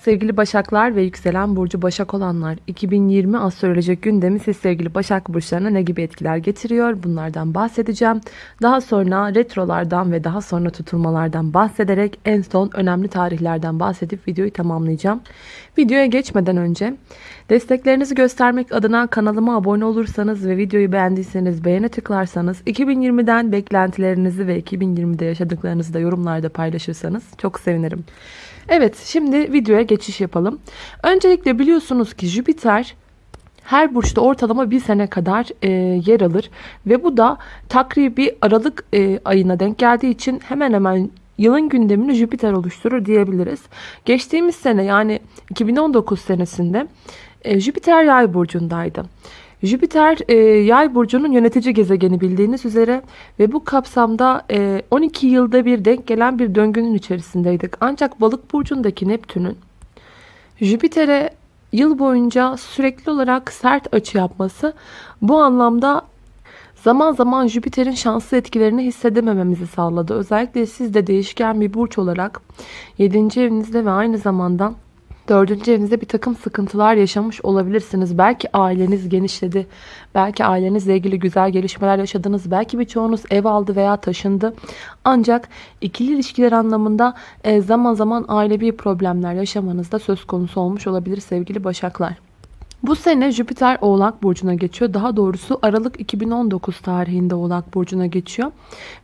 Sevgili Başaklar ve yükselen burcu Başak olanlar 2020 astrolojik gündemi siz sevgili Başak burçlarına ne gibi etkiler getiriyor bunlardan bahsedeceğim. Daha sonra retrolardan ve daha sonra tutulmalardan bahsederek en son önemli tarihlerden bahsedip videoyu tamamlayacağım. Videoya geçmeden önce desteklerinizi göstermek adına kanalıma abone olursanız ve videoyu beğendiyseniz beğene tıklarsanız 2020'den beklentilerinizi ve 2020'de yaşadıklarınızı da yorumlarda paylaşırsanız çok sevinirim. Evet şimdi videoya geçiş yapalım. Öncelikle biliyorsunuz ki Jüpiter her burçta ortalama bir sene kadar e, yer alır. Ve bu da takribi Aralık e, ayına denk geldiği için hemen hemen yılın gündemini Jüpiter oluşturur diyebiliriz. Geçtiğimiz sene yani 2019 senesinde e, Jüpiter yay burcundaydı. Jüpiter e, yay burcunun yönetici gezegeni bildiğiniz üzere ve bu kapsamda e, 12 yılda bir denk gelen bir döngünün içerisindeydik. Ancak balık burcundaki Neptün'ün Jüpiter'e yıl boyunca sürekli olarak sert açı yapması bu anlamda zaman zaman Jüpiter'in şanslı etkilerini hissedemememizi sağladı. Özellikle siz de değişken bir burç olarak 7. evinizde ve aynı zamanda Dördüncü evinizde bir takım sıkıntılar yaşamış olabilirsiniz. Belki aileniz genişledi. Belki ailenizle ilgili güzel gelişmeler yaşadınız. Belki birçoğunuz ev aldı veya taşındı. Ancak ikili ilişkiler anlamında e, zaman zaman ailevi problemler yaşamanız da söz konusu olmuş olabilir sevgili başaklar. Bu sene Jüpiter Oğlak Burcu'na geçiyor. Daha doğrusu Aralık 2019 tarihinde Oğlak Burcu'na geçiyor.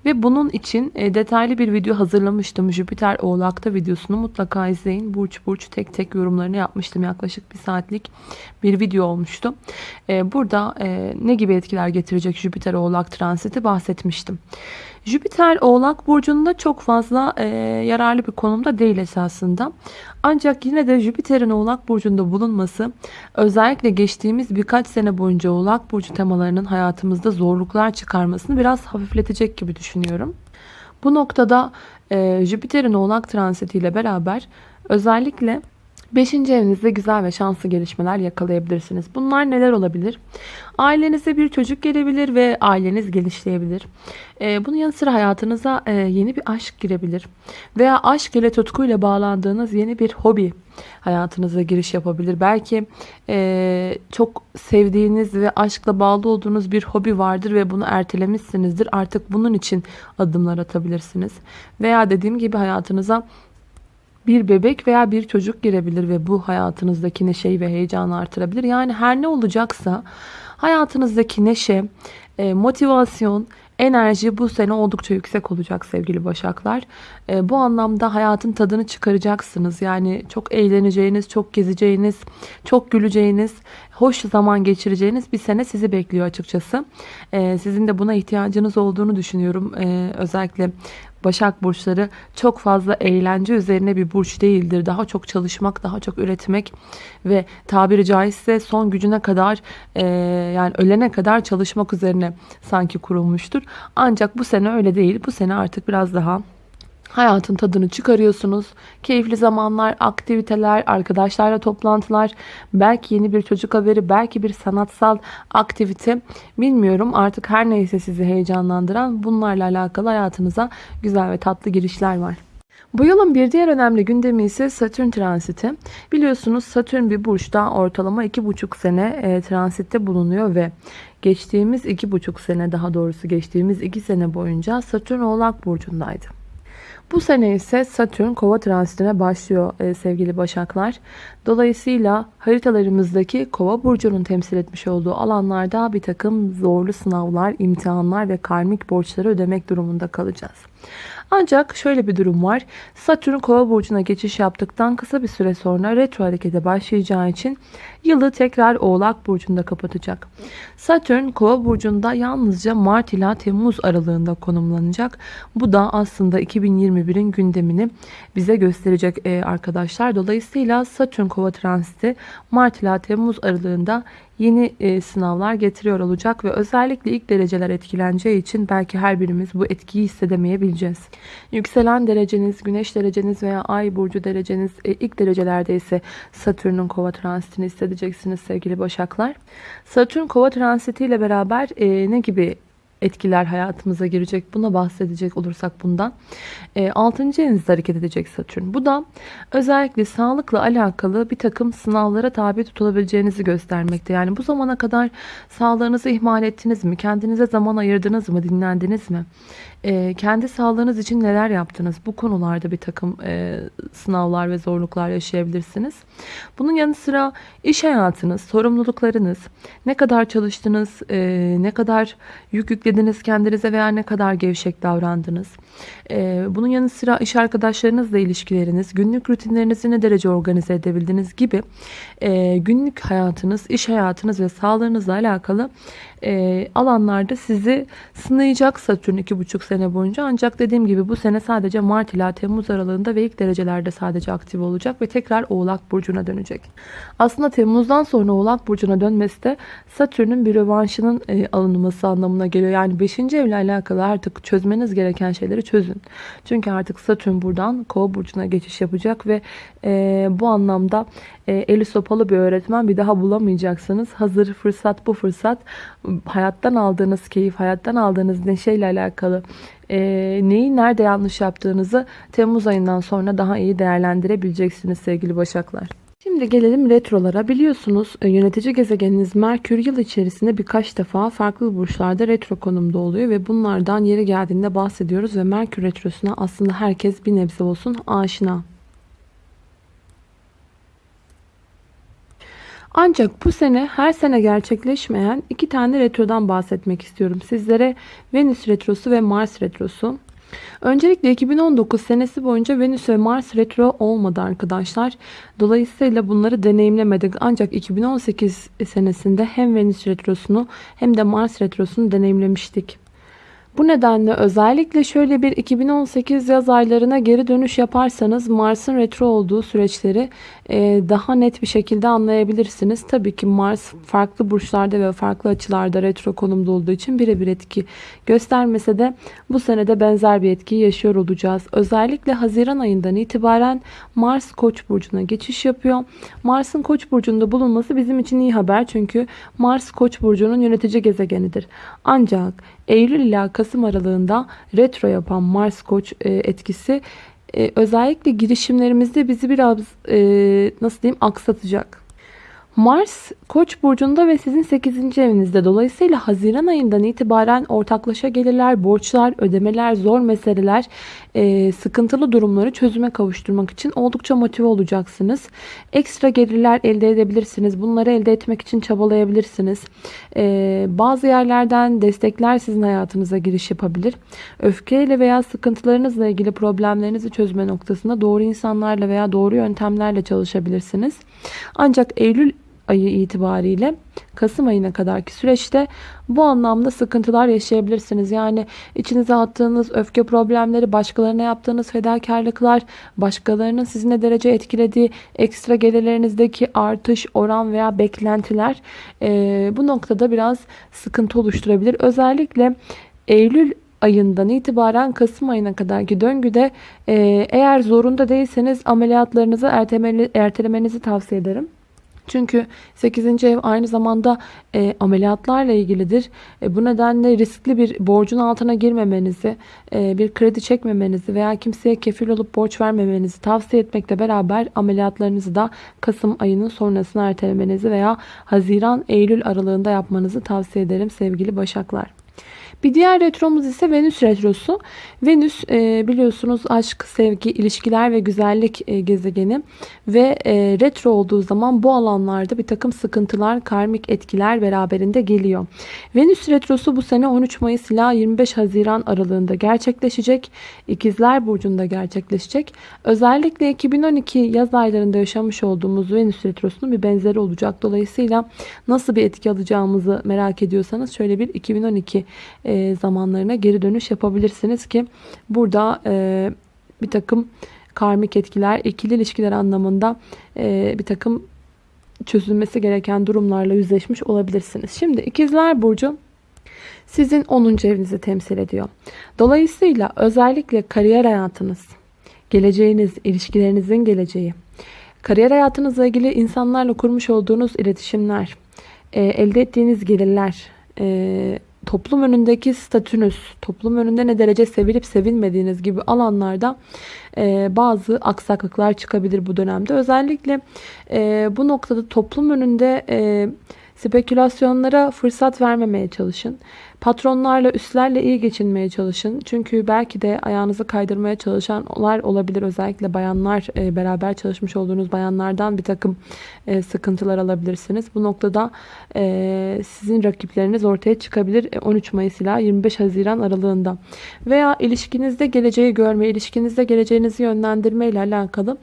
Ve bunun için e, detaylı bir video hazırlamıştım. Jüpiter Oğlak'ta videosunu mutlaka izleyin. Burç burç tek tek yorumlarını yapmıştım. Yaklaşık bir saatlik bir video olmuştu. E, burada e, ne gibi etkiler getirecek Jüpiter Oğlak transiti bahsetmiştim. Jüpiter Oğlak Burcu'nda çok fazla e, yararlı bir konumda değil esasında. Ancak yine de Jüpiter'in Oğlak Burcu'nda bulunması özellikle geçtiğimiz birkaç sene boyunca Oğlak Burcu temalarının hayatımızda zorluklar çıkarmasını biraz hafifletecek gibi düşünüyorum. Bu noktada e, Jüpiter'in Oğlak transitiyle beraber özellikle 5. evinizde güzel ve şanslı gelişmeler yakalayabilirsiniz. Bunlar neler olabilir? Ailenize bir çocuk gelebilir ve aileniz genişleyebilir. Ee, bunun yanı sıra hayatınıza e, yeni bir aşk girebilir. Veya aşk ile tutkuyla bağlandığınız yeni bir hobi hayatınıza giriş yapabilir. Belki e, çok sevdiğiniz ve aşkla bağlı olduğunuz bir hobi vardır ve bunu ertelemişsinizdir. Artık bunun için adımlar atabilirsiniz. Veya dediğim gibi hayatınıza bir bebek veya bir çocuk girebilir ve bu hayatınızdaki neşeyi ve heyecanı artırabilir. Yani her ne olacaksa hayatınızdaki neşe, e, motivasyon, enerji bu sene oldukça yüksek olacak sevgili başaklar. E, bu anlamda hayatın tadını çıkaracaksınız. Yani çok eğleneceğiniz, çok gezeceğiniz, çok güleceğiniz, hoş zaman geçireceğiniz bir sene sizi bekliyor açıkçası. E, sizin de buna ihtiyacınız olduğunu düşünüyorum. Özellikle Başak burçları çok fazla eğlence üzerine bir burç değildir. Daha çok çalışmak, daha çok üretmek ve tabiri caizse son gücüne kadar e, yani ölene kadar çalışmak üzerine sanki kurulmuştur. Ancak bu sene öyle değil. Bu sene artık biraz daha Hayatın tadını çıkarıyorsunuz. Keyifli zamanlar, aktiviteler, arkadaşlarla toplantılar, belki yeni bir çocuk haberi, belki bir sanatsal aktivite. Bilmiyorum artık her neyse sizi heyecanlandıran bunlarla alakalı hayatınıza güzel ve tatlı girişler var. Bu yılın bir diğer önemli gündemi ise Satürn transiti. Biliyorsunuz Satürn bir burçta ortalama 2,5 sene e, transitte bulunuyor ve geçtiğimiz 2,5 sene daha doğrusu geçtiğimiz 2 sene boyunca Satürn Oğlak Burcu'ndaydı. Bu sene ise Satürn kova transitine başlıyor e, sevgili başaklar. Dolayısıyla haritalarımızdaki kova burcunun temsil etmiş olduğu alanlarda bir takım zorlu sınavlar, imtihanlar ve karmik borçları ödemek durumunda kalacağız. Ancak şöyle bir durum var. Satürn kova burcuna geçiş yaptıktan kısa bir süre sonra retro harekete başlayacağı için yılı tekrar oğlak burcunda kapatacak. Satürn kova burcunda yalnızca Mart ila Temmuz aralığında konumlanacak. Bu da aslında 2021'in gündemini bize gösterecek e, arkadaşlar. Dolayısıyla Satürn kova transiti Mart ila Temmuz aralığında yeni e, sınavlar getiriyor olacak ve özellikle ilk dereceler etkileneceği için belki her birimiz bu etkiyi hissedemeyebileceğiz. Yükselen dereceniz, güneş dereceniz veya ay burcu dereceniz e, ilk derecelerde ise Satürn'ün kova transitini hissedeceksiniz sevgili başaklar. Satürn kova transiti ile beraber e, ne gibi etkiler hayatımıza girecek. Buna bahsedecek olursak bundan. E, 6. evinizde hareket edecek Satürn. Bu da özellikle sağlıkla alakalı bir takım sınavlara tabi tutulabileceğinizi göstermekte. Yani bu zamana kadar sağlığınızı ihmal ettiniz mi? Kendinize zaman ayırdınız mı? Dinlendiniz mi? E, kendi sağlığınız için neler yaptınız? Bu konularda bir takım e, sınavlar ve zorluklar yaşayabilirsiniz. Bunun yanı sıra iş hayatınız, sorumluluklarınız, ne kadar çalıştınız, e, ne kadar yük yüklediniz kendinize veya ne kadar gevşek davrandınız. E, bunun yanı sıra iş arkadaşlarınızla ilişkileriniz, günlük rutinlerinizi ne derece organize edebildiniz gibi e, günlük hayatınız, iş hayatınız ve sağlığınızla alakalı e, alanlarda sizi sınayacak Satürn 2,5 sene boyunca. Ancak dediğim gibi bu sene sadece Mart ila Temmuz aralığında ve ilk derecelerde sadece aktif olacak ve tekrar Oğlak Burcu'na dönecek. Aslında Temmuz'dan sonra Oğlak Burcu'na dönmesi de Satürn'ün bir rövanşının e, alınması anlamına geliyor. Yani 5. evle alakalı artık çözmeniz gereken şeyleri çözün. Çünkü artık Satürn buradan Kova Burcu'na geçiş yapacak ve e, bu anlamda e, eli sopalı bir öğretmen bir daha bulamayacaksınız. Hazır fırsat bu fırsat hayattan aldığınız keyif, hayattan aldığınız neşeyle alakalı e, neyi nerede yanlış yaptığınızı Temmuz ayından sonra daha iyi değerlendirebileceksiniz sevgili Başaklar. Şimdi gelelim retrolara. Biliyorsunuz e, yönetici gezegeniniz Merkür yıl içerisinde birkaç defa farklı burçlarda retro konumda oluyor ve bunlardan yeri geldiğinde bahsediyoruz ve Merkür retrosuna aslında herkes bir nebze olsun aşina. Ancak bu sene her sene gerçekleşmeyen iki tane retrodan bahsetmek istiyorum sizlere. Venüs retrosu ve Mars retrosu. Öncelikle 2019 senesi boyunca Venüs ve Mars retro olmadı arkadaşlar. Dolayısıyla bunları deneyimlemedik. Ancak 2018 senesinde hem Venüs retrosunu hem de Mars retrosunu deneyimlemiştik. Bu nedenle özellikle şöyle bir 2018 yaz aylarına geri dönüş yaparsanız Mars'ın retro olduğu süreçleri e, daha net bir şekilde anlayabilirsiniz. Tabii ki Mars farklı burçlarda ve farklı açılarda retro konumda olduğu için birebir etki göstermese de bu senede benzer bir etkiyi yaşıyor olacağız. Özellikle Haziran ayından itibaren Mars Koç burcuna geçiş yapıyor. Mars'ın Koç burcunda bulunması bizim için iyi haber çünkü Mars Koç burcunun yönetici gezegenidir. Ancak Eylül ila Kasım aralığında retro yapan Mars Koç e, etkisi e, özellikle girişimlerimizde bizi biraz e, nasıl diyeyim aksatacak. Mars Koç burcunda ve sizin 8. evinizde. Dolayısıyla Haziran ayından itibaren ortaklaşa gelirler, borçlar, ödemeler, zor meseleler, e, sıkıntılı durumları çözüme kavuşturmak için oldukça motive olacaksınız. Ekstra gelirler elde edebilirsiniz. Bunları elde etmek için çabalayabilirsiniz. E, bazı yerlerden destekler sizin hayatınıza giriş yapabilir. Öfkeyle veya sıkıntılarınızla ilgili problemlerinizi çözme noktasında doğru insanlarla veya doğru yöntemlerle çalışabilirsiniz. Ancak Eylül ayı itibariyle Kasım ayına kadarki süreçte bu anlamda sıkıntılar yaşayabilirsiniz. Yani içinize attığınız öfke problemleri, başkalarına yaptığınız fedakarlıklar, başkalarının sizi ne derece etkilediği ekstra gelirlerinizdeki artış, oran veya beklentiler e, bu noktada biraz sıkıntı oluşturabilir. Özellikle Eylül ayından itibaren Kasım ayına kadarki döngüde e, eğer zorunda değilseniz ameliyatlarınızı ertelemenizi tavsiye ederim. Çünkü 8. ev aynı zamanda e, ameliyatlarla ilgilidir. E, bu nedenle riskli bir borcun altına girmemenizi, e, bir kredi çekmemenizi veya kimseye kefil olup borç vermemenizi tavsiye etmekle beraber ameliyatlarınızı da Kasım ayının sonrasına ertelemenizi veya Haziran-Eylül aralığında yapmanızı tavsiye ederim sevgili Başaklar. Bir diğer retromuz ise Venüs retrosu. Venüs e, biliyorsunuz aşk, sevgi, ilişkiler ve güzellik e, gezegeni ve e, retro olduğu zaman bu alanlarda bir takım sıkıntılar, karmik etkiler beraberinde geliyor. Venüs retrosu bu sene 13 Mayıs ila 25 Haziran aralığında gerçekleşecek. İkizler Burcu'nda gerçekleşecek. Özellikle 2012 yaz aylarında yaşamış olduğumuz Venüs retrosunun bir benzeri olacak. Dolayısıyla nasıl bir etki alacağımızı merak ediyorsanız şöyle bir 2012 e, zamanlarına geri dönüş yapabilirsiniz ki burada e, bir takım karmik etkiler, ikili ilişkiler anlamında e, bir takım çözülmesi gereken durumlarla yüzleşmiş olabilirsiniz. Şimdi ikizler burcu sizin 10. evinizi temsil ediyor. Dolayısıyla özellikle kariyer hayatınız, geleceğiniz, ilişkilerinizin geleceği, kariyer hayatınızla ilgili insanlarla kurmuş olduğunuz iletişimler, elde ettiğiniz gelirler, toplum önündeki statünüz, toplum önünde ne derece sevilip sevilmediğiniz gibi alanlarda e, bazı aksaklıklar çıkabilir bu dönemde. Özellikle e, bu noktada toplum önünde e, spekülasyonlara fırsat vermemeye çalışın. Patronlarla, üstlerle iyi geçinmeye çalışın. Çünkü belki de ayağınızı kaydırmaya çalışanlar olabilir. Özellikle bayanlar, e, beraber çalışmış olduğunuz bayanlardan bir takım e, sıkıntılar alabilirsiniz. Bu noktada e, sizin rakipleriniz ortaya çıkabilir 13 Mayıs ila 25 Haziran aralığında. Veya ilişkinizde geleceği görme, ilişkinizde geleceğinizi yönlendirme ile alakalı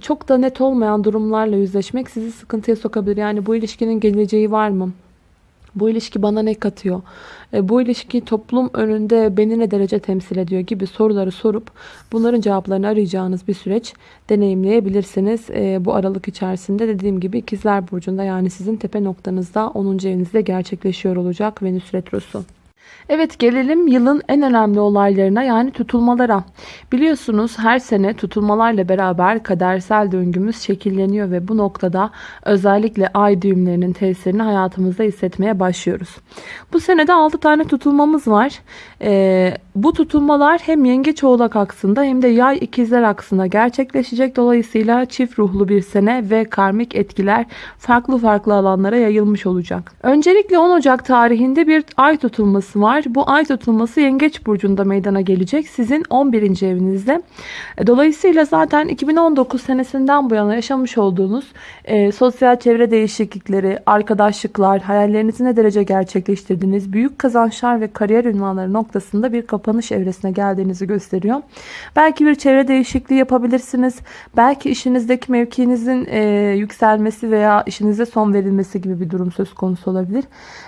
çok da net olmayan durumlarla yüzleşmek sizi sıkıntıya sokabilir. Yani bu ilişkinin geleceği var mı? Bu ilişki bana ne katıyor? E, bu ilişki toplum önünde beni ne derece temsil ediyor gibi soruları sorup bunların cevaplarını arayacağınız bir süreç deneyimleyebilirsiniz. E, bu aralık içerisinde dediğim gibi ikizler burcunda yani sizin tepe noktanızda 10. evinizde gerçekleşiyor olacak Venüs Retrosu. Evet gelelim yılın en önemli olaylarına yani tutulmalara. Biliyorsunuz her sene tutulmalarla beraber kadersel döngümüz şekilleniyor ve bu noktada özellikle ay düğümlerinin tesirini hayatımızda hissetmeye başlıyoruz. Bu senede 6 tane tutulmamız var. Ee, bu tutulmalar hem yengeç oğlak aksında hem de yay ikizler aksında gerçekleşecek. Dolayısıyla çift ruhlu bir sene ve karmik etkiler farklı farklı alanlara yayılmış olacak. Öncelikle 10 Ocak tarihinde bir ay tutulması var. Bu ay tutulması yengeç burcunda meydana gelecek. Sizin 11. evinizde. Dolayısıyla zaten 2019 senesinden bu yana yaşamış olduğunuz e, sosyal çevre değişiklikleri, arkadaşlıklar, hayallerinizi ne derece gerçekleştirdiğiniz, büyük kazançlar ve kariyer ünvanları noktasında bir kapanış evresine geldiğinizi gösteriyor. Belki bir çevre değişikliği yapabilirsiniz. Belki işinizdeki mevkinizin e, yükselmesi veya işinize son verilmesi gibi bir durum söz konusu olabilir.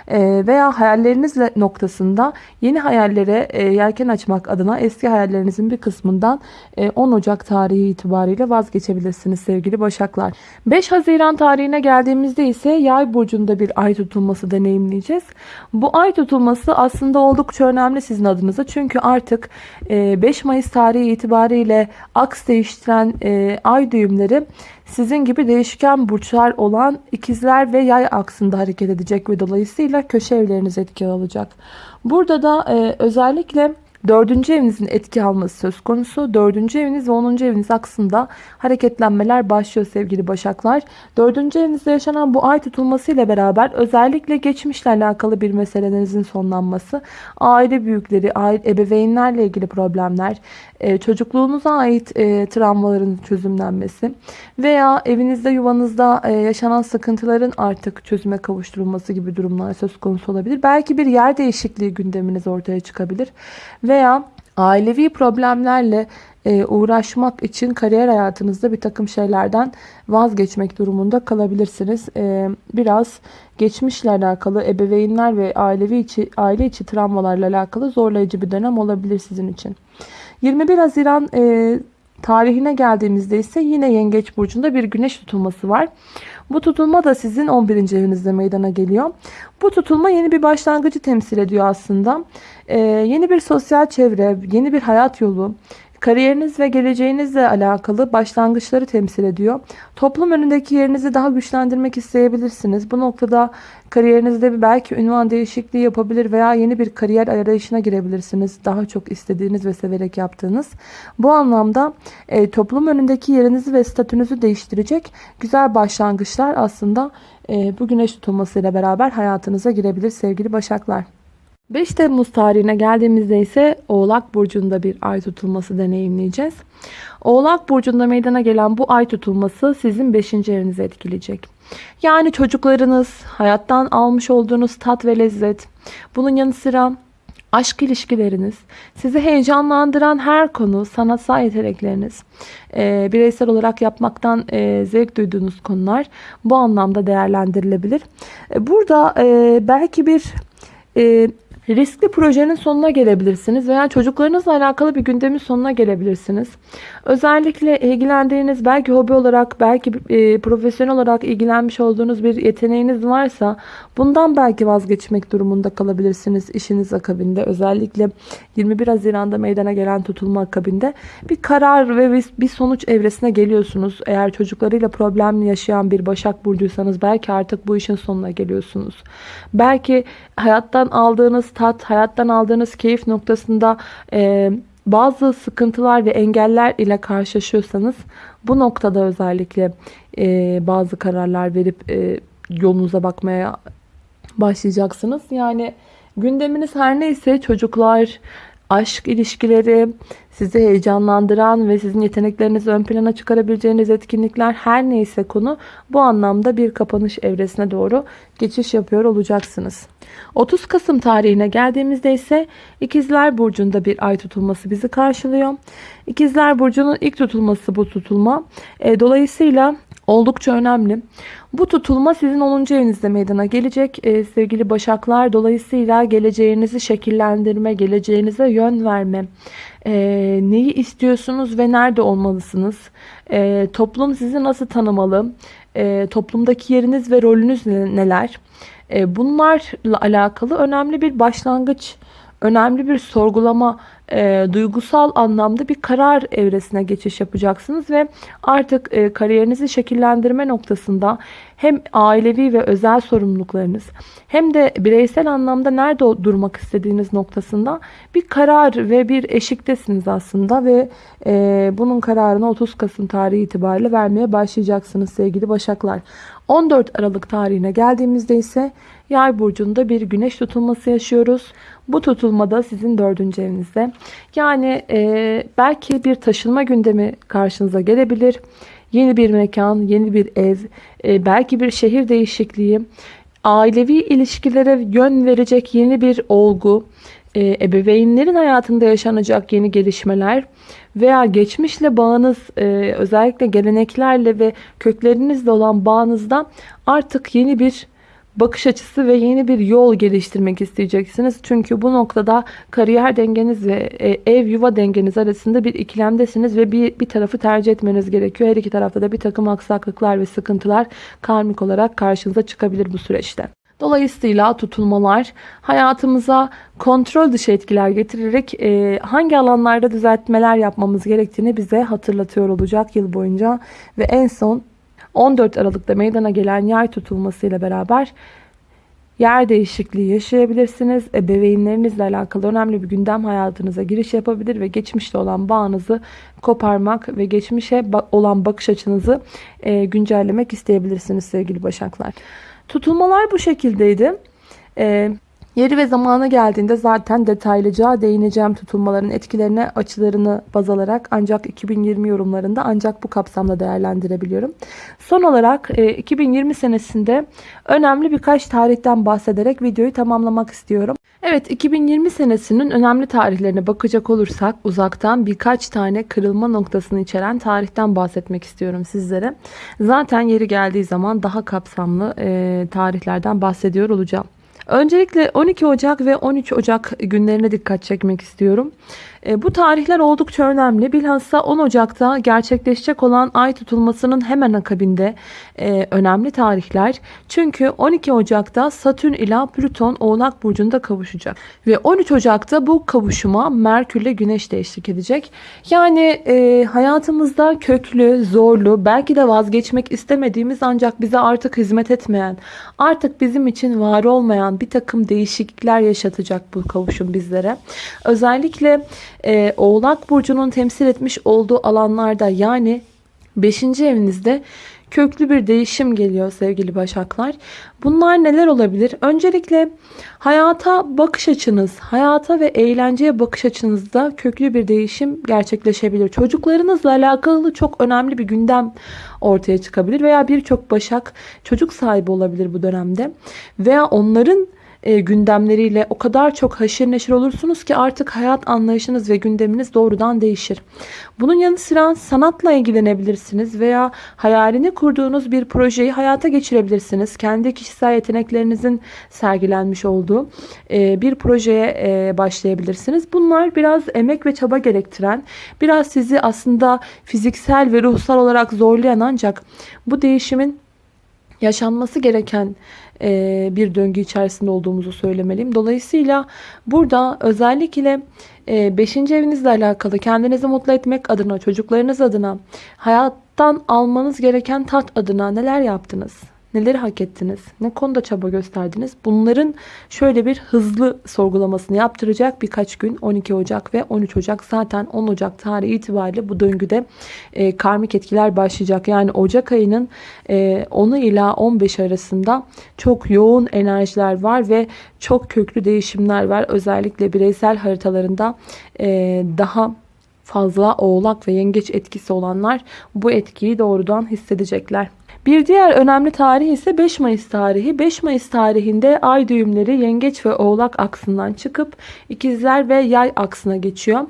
E, veya hayallerinizle noktasında yeni hayallere e, yelken açmak adına eski hayallerinizin bir kısmından e, 10 Ocak tarihi itibariyle vazgeçebilirsiniz sevgili Başaklar. 5 Haziran tarihine geldiğimizde ise yay burcunda bir ay tutulması deneyimleyeceğiz. Bu ay tutulması aslında oldukça önemli sizin adınıza. Çünkü artık 5 Mayıs tarihi itibariyle aks değiştiren ay düğümleri sizin gibi değişken burçlar olan ikizler ve yay aksında hareket edecek ve dolayısıyla köşe evleriniz etki alacak. Burada da özellikle Dördüncü evinizin etki alması söz konusu. Dördüncü eviniz ve onuncu eviniz aksında hareketlenmeler başlıyor sevgili başaklar. Dördüncü evinizde yaşanan bu ay tutulması ile beraber özellikle geçmişle alakalı bir meselelerinizin sonlanması, aile büyükleri, aile, ebeveynlerle ilgili problemler, e, çocukluğunuza ait e, travmaların çözümlenmesi veya evinizde yuvanızda e, yaşanan sıkıntıların artık çözüme kavuşturulması gibi durumlar söz konusu olabilir. Belki bir yer değişikliği gündeminiz ortaya çıkabilir veya ailevi problemlerle uğraşmak için kariyer hayatınızda bir takım şeylerden vazgeçmek durumunda kalabilirsiniz. Biraz geçmişle alakalı ebeveynler ve ailevi içi, aile içi travmalarla alakalı zorlayıcı bir dönem olabilir sizin için. 21 Haziran e, tarihine geldiğimizde ise yine Yengeç Burcu'nda bir güneş tutulması var. Bu tutulma da sizin 11. evinizde meydana geliyor. Bu tutulma yeni bir başlangıcı temsil ediyor aslında. Ee, yeni bir sosyal çevre, yeni bir hayat yolu, Kariyeriniz ve geleceğinizle alakalı başlangıçları temsil ediyor. Toplum önündeki yerinizi daha güçlendirmek isteyebilirsiniz. Bu noktada kariyerinizde belki ünvan değişikliği yapabilir veya yeni bir kariyer arayışına girebilirsiniz. Daha çok istediğiniz ve severek yaptığınız. Bu anlamda e, toplum önündeki yerinizi ve statünüzü değiştirecek güzel başlangıçlar aslında e, bu güneş tutulmasıyla beraber hayatınıza girebilir sevgili başaklar. 5 Temmuz tarihine geldiğimizde ise Oğlak Burcu'nda bir ay tutulması deneyimleyeceğiz. Oğlak Burcu'nda meydana gelen bu ay tutulması sizin 5. evinizi etkileyecek. Yani çocuklarınız, hayattan almış olduğunuz tat ve lezzet, bunun yanı sıra aşk ilişkileriniz, sizi heyecanlandıran her konu, sanatsal yetenekleriniz, e, bireysel olarak yapmaktan e, zevk duyduğunuz konular bu anlamda değerlendirilebilir. E, burada e, belki bir... E, Riskli projenin sonuna gelebilirsiniz veya çocuklarınızla alakalı bir gündemin sonuna gelebilirsiniz. Özellikle ilgilendiğiniz belki hobi olarak belki e, profesyonel olarak ilgilenmiş olduğunuz bir yeteneğiniz varsa bundan belki vazgeçmek durumunda kalabilirsiniz işiniz akabinde. Özellikle 21 Haziran'da meydana gelen tutulma akabinde bir karar ve bir, sonuç evresine geliyorsunuz. Eğer çocuklarıyla problem yaşayan bir Başak Burcuysanız belki artık bu işin sonuna geliyorsunuz. Belki hayattan aldığınız tat, hayattan aldığınız keyif noktasında e, bazı sıkıntılar ve engeller ile karşılaşıyorsanız bu noktada özellikle e, bazı kararlar verip e, yolunuza bakmaya başlayacaksınız. Yani gündeminiz her neyse çocuklar, aşk ilişkileri, sizi heyecanlandıran ve sizin yeteneklerinizi ön plana çıkarabileceğiniz etkinlikler her neyse konu bu anlamda bir kapanış evresine doğru geçiş yapıyor olacaksınız. 30 Kasım tarihine geldiğimizde ise İkizler Burcu'nda bir ay tutulması bizi karşılıyor. İkizler Burcu'nun ilk tutulması bu tutulma. E, dolayısıyla oldukça önemli. Bu tutulma sizin 10. evinizde meydana gelecek ee, sevgili başaklar. Dolayısıyla geleceğinizi şekillendirme, geleceğinize yön verme, e, neyi istiyorsunuz ve nerede olmalısınız, e, toplum sizi nasıl tanımalı, e, toplumdaki yeriniz ve rolünüz neler, e, bunlarla alakalı önemli bir başlangıç önemli bir sorgulama, e, duygusal anlamda bir karar evresine geçiş yapacaksınız ve artık e, kariyerinizi şekillendirme noktasında hem ailevi ve özel sorumluluklarınız hem de bireysel anlamda nerede durmak istediğiniz noktasında bir karar ve bir eşiktesiniz aslında ve e, bunun kararını 30 Kasım tarihi itibariyle vermeye başlayacaksınız sevgili Başaklar. 14 Aralık tarihine geldiğimizde ise Yay burcunda bir güneş tutulması yaşıyoruz. Bu tutulmada sizin dördüncü evinizde. Yani e, belki bir taşınma gündemi karşınıza gelebilir. Yeni bir mekan, yeni bir ev, e, belki bir şehir değişikliği, ailevi ilişkilere yön verecek yeni bir olgu, e, ebeveynlerin hayatında yaşanacak yeni gelişmeler veya geçmişle bağınız e, özellikle geleneklerle ve köklerinizle olan bağınızda artık yeni bir bakış açısı ve yeni bir yol geliştirmek isteyeceksiniz. Çünkü bu noktada kariyer dengeniz ve e, ev yuva dengeniz arasında bir ikilemdesiniz ve bir, bir tarafı tercih etmeniz gerekiyor. Her iki tarafta da bir takım aksaklıklar ve sıkıntılar karmik olarak karşınıza çıkabilir bu süreçte. Dolayısıyla tutulmalar hayatımıza kontrol dışı etkiler getirerek e, hangi alanlarda düzeltmeler yapmamız gerektiğini bize hatırlatıyor olacak yıl boyunca. Ve en son 14 Aralık'ta meydana gelen yay tutulmasıyla beraber yer değişikliği yaşayabilirsiniz. Ebeveynlerinizle alakalı önemli bir gündem hayatınıza giriş yapabilir ve geçmişte olan bağınızı koparmak ve geçmişe olan bakış açınızı e, güncellemek isteyebilirsiniz sevgili başaklar. Tutulmalar bu şekildeydi. Ee, yeri ve zamanı geldiğinde zaten detaylıca değineceğim tutulmaların etkilerine açılarını baz alarak ancak 2020 yorumlarında ancak bu kapsamda değerlendirebiliyorum. Son olarak e, 2020 senesinde önemli birkaç tarihten bahsederek videoyu tamamlamak istiyorum. Evet 2020 senesinin önemli tarihlerine bakacak olursak uzaktan birkaç tane kırılma noktasını içeren tarihten bahsetmek istiyorum sizlere. Zaten yeri geldiği zaman daha kapsamlı e, tarihlerden bahsediyor olacağım. Öncelikle 12 Ocak ve 13 Ocak günlerine dikkat çekmek istiyorum. E, bu tarihler oldukça önemli. Bilhassa 10 Ocak'ta gerçekleşecek olan ay tutulmasının hemen akabinde e, önemli tarihler. Çünkü 12 Ocak'ta Satürn ile Plüton Oğlak Burcu'nda kavuşacak. Ve 13 Ocak'ta bu kavuşuma Merkür ile Güneş de eşlik edecek. Yani e, hayatımızda köklü, zorlu, belki de vazgeçmek istemediğimiz ancak bize artık hizmet etmeyen, artık bizim için var olmayan bir takım değişiklikler yaşatacak bu kavuşum bizlere. Özellikle e, Oğlak Burcu'nun temsil etmiş olduğu alanlarda yani 5. evinizde köklü bir değişim geliyor sevgili başaklar. Bunlar neler olabilir? Öncelikle hayata bakış açınız, hayata ve eğlenceye bakış açınızda köklü bir değişim gerçekleşebilir. Çocuklarınızla alakalı çok önemli bir gündem ortaya çıkabilir veya birçok başak çocuk sahibi olabilir bu dönemde veya onların e, gündemleriyle o kadar çok haşır neşir olursunuz ki artık hayat anlayışınız ve gündeminiz doğrudan değişir. Bunun yanı sıra sanatla ilgilenebilirsiniz veya hayalini kurduğunuz bir projeyi hayata geçirebilirsiniz. Kendi kişisel yeteneklerinizin sergilenmiş olduğu e, bir projeye e, başlayabilirsiniz. Bunlar biraz emek ve çaba gerektiren, biraz sizi aslında fiziksel ve ruhsal olarak zorlayan ancak bu değişimin yaşanması gereken e, bir döngü içerisinde olduğumuzu söylemeliyim. Dolayısıyla burada özellikle 5. E, evinizle alakalı kendinizi mutlu etmek adına, çocuklarınız adına, hayattan almanız gereken tat adına neler yaptınız? Neleri hak ettiniz? Ne konuda çaba gösterdiniz? Bunların şöyle bir hızlı sorgulamasını yaptıracak birkaç gün 12 Ocak ve 13 Ocak zaten 10 Ocak tarihi itibariyle bu döngüde e, karmik etkiler başlayacak. Yani Ocak ayının e, 10'u ila 15 arasında çok yoğun enerjiler var ve çok köklü değişimler var. Özellikle bireysel haritalarında e, daha fazla oğlak ve yengeç etkisi olanlar bu etkiyi doğrudan hissedecekler. Bir diğer önemli tarih ise 5 Mayıs tarihi. 5 Mayıs tarihinde ay düğümleri yengeç ve oğlak aksından çıkıp ikizler ve yay aksına geçiyor.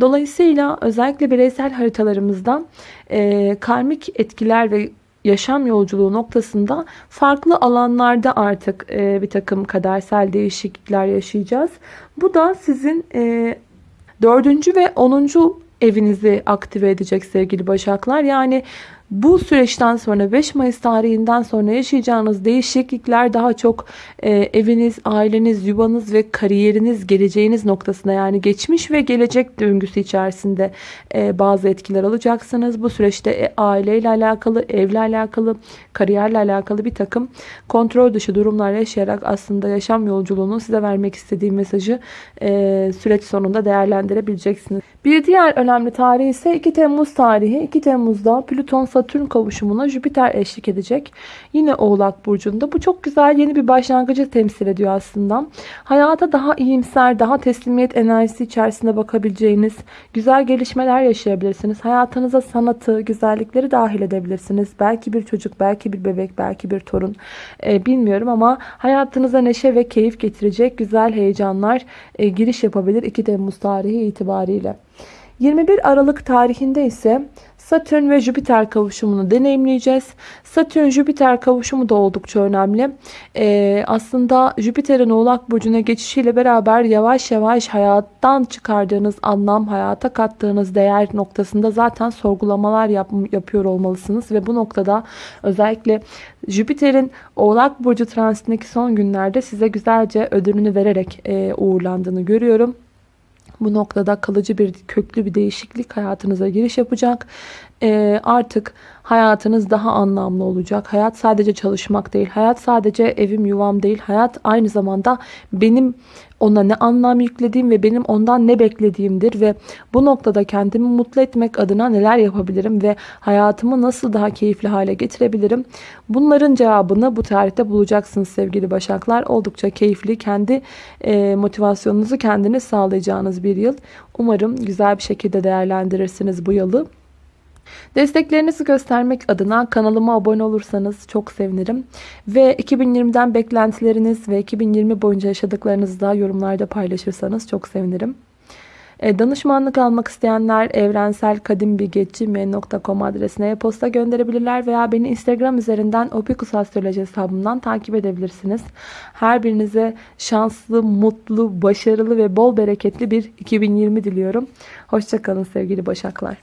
Dolayısıyla özellikle bireysel haritalarımızda e, karmik etkiler ve yaşam yolculuğu noktasında farklı alanlarda artık e, bir takım kadersel değişiklikler yaşayacağız. Bu da sizin e, dördüncü ve onuncu evinizi aktive edecek sevgili başaklar. Yani bu süreçten sonra 5 Mayıs tarihinden sonra yaşayacağınız değişiklikler daha çok e, eviniz, aileniz, yuvanız ve kariyeriniz, geleceğiniz noktasında yani geçmiş ve gelecek döngüsü içerisinde e, bazı etkiler alacaksınız. Bu süreçte e, aileyle alakalı, evle alakalı, kariyerle alakalı bir takım kontrol dışı durumlar yaşayarak aslında yaşam yolculuğunun size vermek istediği mesajı e, süreç sonunda değerlendirebileceksiniz. Bir diğer önemli tarih ise 2 Temmuz tarihi. 2 Temmuz'da Plüton Satürn kavuşumuna Jüpiter eşlik edecek. Yine Oğlak Burcu'nda. Bu çok güzel yeni bir başlangıcı temsil ediyor aslında. Hayata daha iyimser, daha teslimiyet enerjisi içerisinde bakabileceğiniz güzel gelişmeler yaşayabilirsiniz. Hayatınıza sanatı, güzellikleri dahil edebilirsiniz. Belki bir çocuk, belki bir bebek, belki bir torun. Ee, bilmiyorum ama hayatınıza neşe ve keyif getirecek güzel heyecanlar e, giriş yapabilir 2 Temmuz tarihi itibariyle. 21 Aralık tarihinde ise Satürn ve Jüpiter kavuşumunu deneyimleyeceğiz. Satürn-Jüpiter kavuşumu da oldukça önemli. Ee, aslında Jüpiter'in Oğlak Burcu'na geçişiyle beraber yavaş yavaş hayattan çıkardığınız anlam, hayata kattığınız değer noktasında zaten sorgulamalar yap yapıyor olmalısınız. Ve bu noktada özellikle Jüpiter'in Oğlak Burcu transitindeki son günlerde size güzelce ödülünü vererek e, uğurlandığını görüyorum. Bu noktada kalıcı bir köklü bir değişiklik hayatınıza giriş yapacak. Ee, artık hayatınız daha anlamlı olacak. Hayat sadece çalışmak değil. Hayat sadece evim yuvam değil. Hayat aynı zamanda benim ona ne anlam yüklediğim ve benim ondan ne beklediğimdir ve bu noktada kendimi mutlu etmek adına neler yapabilirim ve hayatımı nasıl daha keyifli hale getirebilirim? Bunların cevabını bu tarihte bulacaksınız sevgili başaklar. Oldukça keyifli, kendi e, motivasyonunuzu kendiniz sağlayacağınız bir yıl. Umarım güzel bir şekilde değerlendirirsiniz bu yılı. Desteklerinizi göstermek adına kanalıma abone olursanız çok sevinirim. Ve 2020'den beklentileriniz ve 2020 boyunca yaşadıklarınızı da yorumlarda paylaşırsanız çok sevinirim. E, danışmanlık almak isteyenler evrenselkadimbilgeci.com adresine e-posta gönderebilirler veya beni Instagram üzerinden Opikus Astroloji hesabımdan takip edebilirsiniz. Her birinize şanslı, mutlu, başarılı ve bol bereketli bir 2020 diliyorum. Hoşçakalın sevgili başaklar.